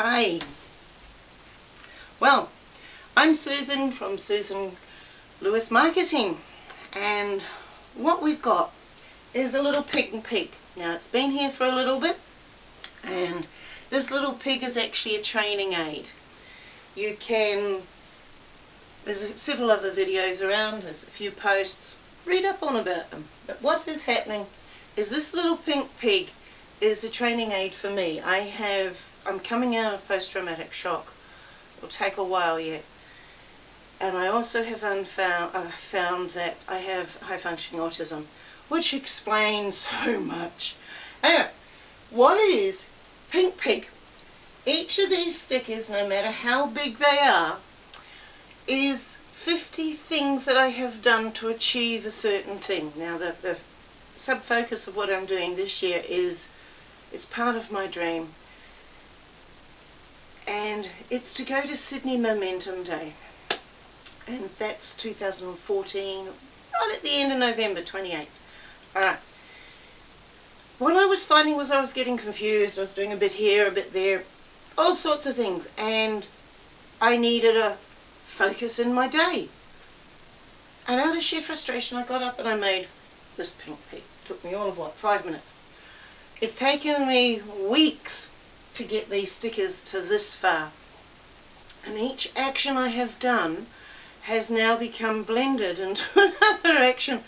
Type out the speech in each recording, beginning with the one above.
Hi. Well, I'm Susan from Susan Lewis Marketing and what we've got is a little pink pig. Now it's been here for a little bit and this little pig is actually a training aid. You can, there's several other videos around, there's a few posts, read up on about them. But what is happening is this little pink pig is a training aid for me. I have, I'm coming out of post-traumatic shock. It'll take a while yet. And I also have unfound, uh, found that I have high-functioning autism, which explains so much. Anyway, what it is, Pink Pig, each of these stickers, no matter how big they are, is 50 things that I have done to achieve a certain thing. Now, the, the sub-focus of what I'm doing this year is it's part of my dream. And it's to go to Sydney Momentum Day. And that's 2014, right at the end of November 28th. Alright. What I was finding was I was getting confused. I was doing a bit here, a bit there, all sorts of things. And I needed a focus in my day. And out of sheer frustration, I got up and I made this pink. It took me all of what, five minutes. It's taken me weeks to get these stickers to this far. And each action I have done has now become blended into another action.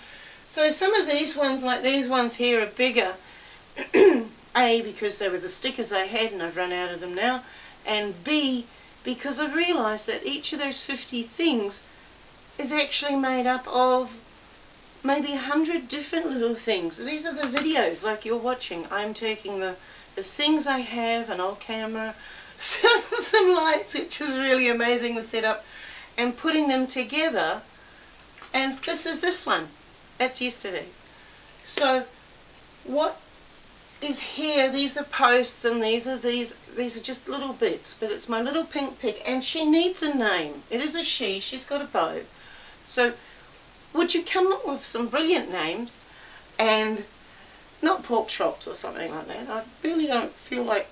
So some of these ones, like these ones here, are bigger. A, because they were the stickers I had and I've run out of them now. And B, because I've realised that each of those 50 things is actually made up of maybe hundred different little things. These are the videos like you're watching. I'm taking the, the things I have, an old camera, some, lights, which is really amazing the setup, and putting them together. And this is this one. That's yesterday's. So what is here, these are posts and these are these these are just little bits, but it's my little pink pig and she needs a name. It is a she, she's got a bow. So would you come up with some brilliant names and not pork chops or something like that. I really don't feel like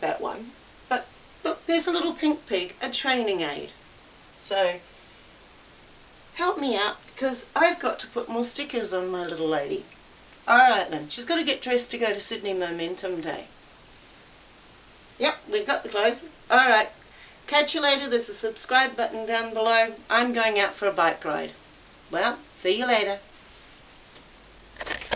that one. But look, there's a little pink pig, a training aid. So help me out because I've got to put more stickers on my little lady. Alright then, she's got to get dressed to go to Sydney Momentum Day. Yep, we've got the clothes. Alright, catch you later. There's a subscribe button down below. I'm going out for a bike ride. Well, see you later.